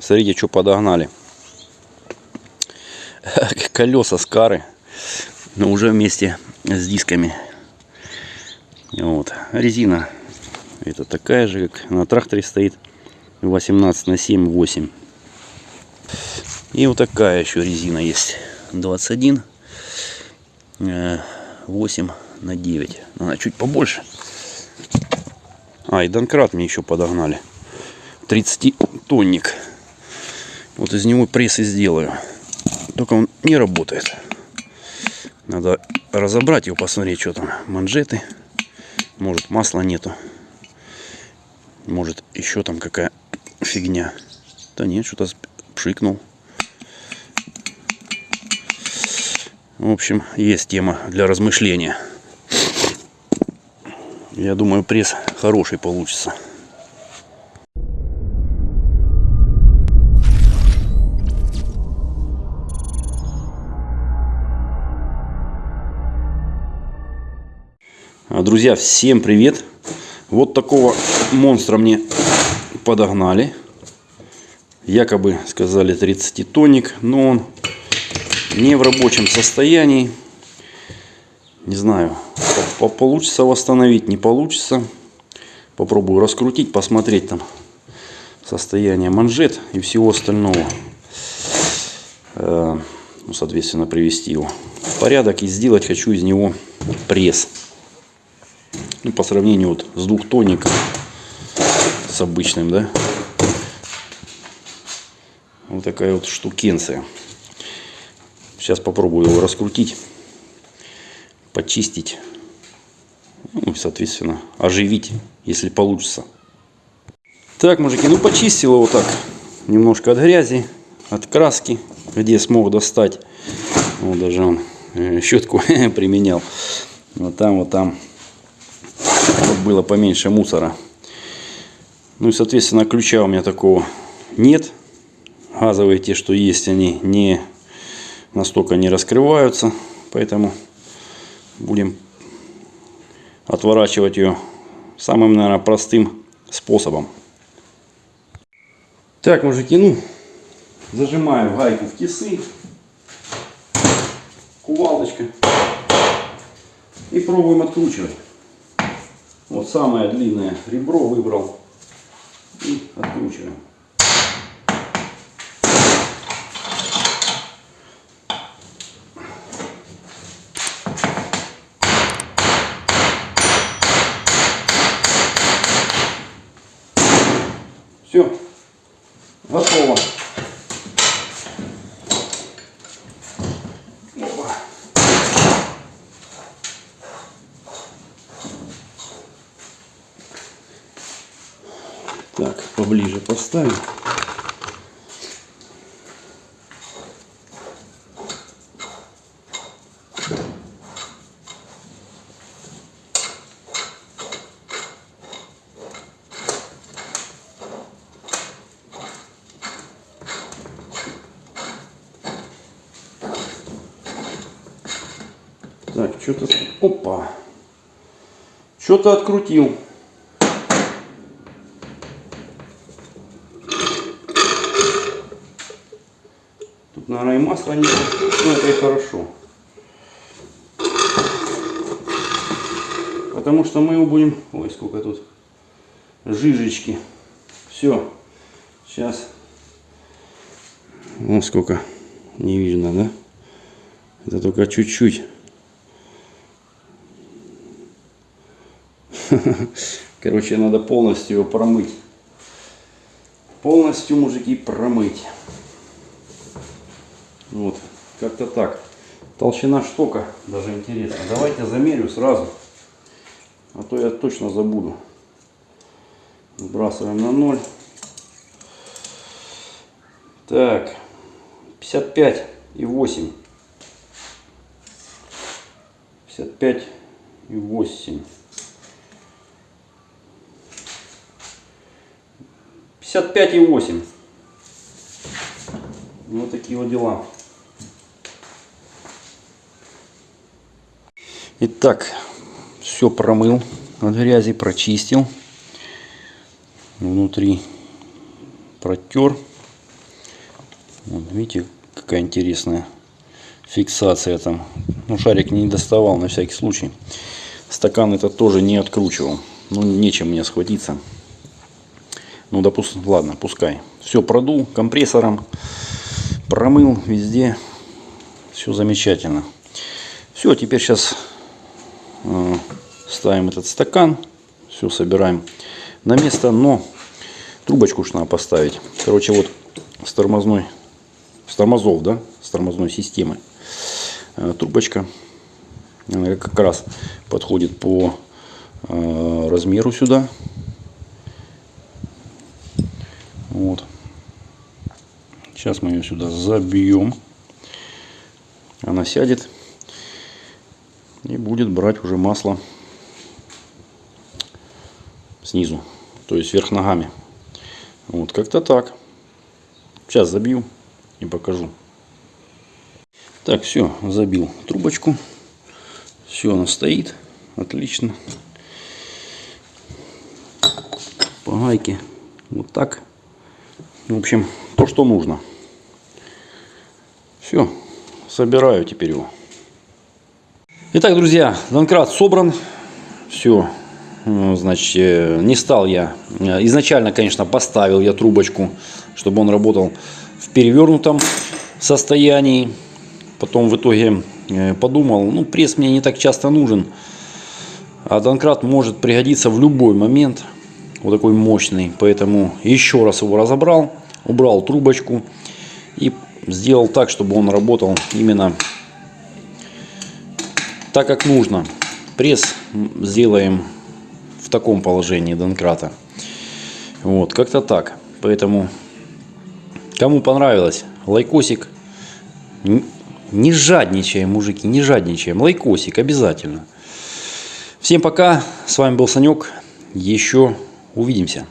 Смотрите, что подогнали. Колеса Скары. Но уже вместе с дисками. Вот. Резина. Это такая же, как на тракторе стоит. 18 на 7, 8. И вот такая еще резина есть. 21. э, 8 на 9. Она чуть побольше. А, и Донкрат мне еще подогнали. 30 тонник. Вот из него пресс и сделаю. Только он не работает. Надо разобрать его, посмотреть, что там. Манжеты. Может масла нету. Может еще там какая фигня. Да нет, что-то пшикнул. В общем, есть тема для размышления. Я думаю, пресс хороший получится. Друзья, всем привет! Вот такого монстра мне подогнали. Якобы сказали 30 тонник, но он не в рабочем состоянии. Не знаю, по- получится восстановить, не получится. Попробую раскрутить, посмотреть там состояние манжет и всего остального. Э, Ну, соответственно, привести его в порядок и сделать хочу из него пресс. Ну, по сравнению вот с двухтонником, с обычным, да. Вот такая вот штукенция. Сейчас попробую его раскрутить, почистить, ну и, соответственно, оживить, если получится. Так, мужики, ну почистил его так, немножко от грязи, от краски, где смог достать. Вот даже он э, щетку применял. Вот там, вот там вот было поменьше мусора. Ну и, соответственно, ключа у меня такого нет. Газовые те, что есть, они не настолько не раскрываются. Поэтому будем отворачивать ее самым, наверное, простым способом. Так, мужики, ну, зажимаем гайку в тисы. Кувалдочка. И пробуем откручивать. Вот самое длинное ребро выбрал. И откручиваем. Все. Готово. Опа. Так, поставим. Так, что-то... Опа! Что-то открутил. Наверное, и масла нет. Но это и хорошо. Потому что мы его будем... Ой, сколько тут жижечки. Все. Сейчас. Вон сколько. Не видно, да? Это только чуть-чуть. Короче, надо полностью его промыть. Полностью, мужики, промыть. Вот, как-то так. Толщина штока, даже интересно. Давайте замерю сразу. А то я точно забуду. Сбрасываем на ноль. Так, 55 и 8. 55 и 8. 55 и 8. Вот такие вот дела. Итак, все промыл от грязи, прочистил. Внутри протер. Вот, видите, какая интересная фиксация там. Ну, шарик не доставал на всякий случай. Стакан этот тоже не откручивал. Ну, нечем мне схватиться. Ну, допустим, ладно, пускай. Все продул компрессором, промыл везде. Все замечательно. Все, теперь сейчас ставим этот стакан. Все собираем на место. Но трубочку уж надо поставить. Короче, вот с тормозной, с тормозов, да, с тормозной системы. Э, трубочка. Она как раз подходит по э, размеру сюда. Вот. Сейчас мы ее сюда забьем. Она сядет будет брать уже масло снизу, то есть вверх ногами. Вот как-то так. Сейчас забью и покажу. Так, все, забил трубочку. Все, она стоит. Отлично. По гайке. Вот так. В общем, то, что нужно. Все, собираю теперь его. Итак, друзья, Донкрат собран. Все, значит, э, не стал я. э, Изначально, конечно, поставил я трубочку, чтобы он работал в перевернутом состоянии. Потом в итоге э, подумал, ну, пресс мне не так часто нужен. А Донкрат может пригодиться в любой момент. Вот такой мощный. Поэтому еще раз его разобрал, убрал трубочку и сделал так, чтобы он работал именно так, как нужно. Пресс сделаем в таком положении домкрата. Вот, как-то так. Поэтому, кому понравилось, лайкосик. Не жадничаем, мужики, не жадничаем. Лайкосик обязательно. Всем пока. С вами был Санек. Еще увидимся.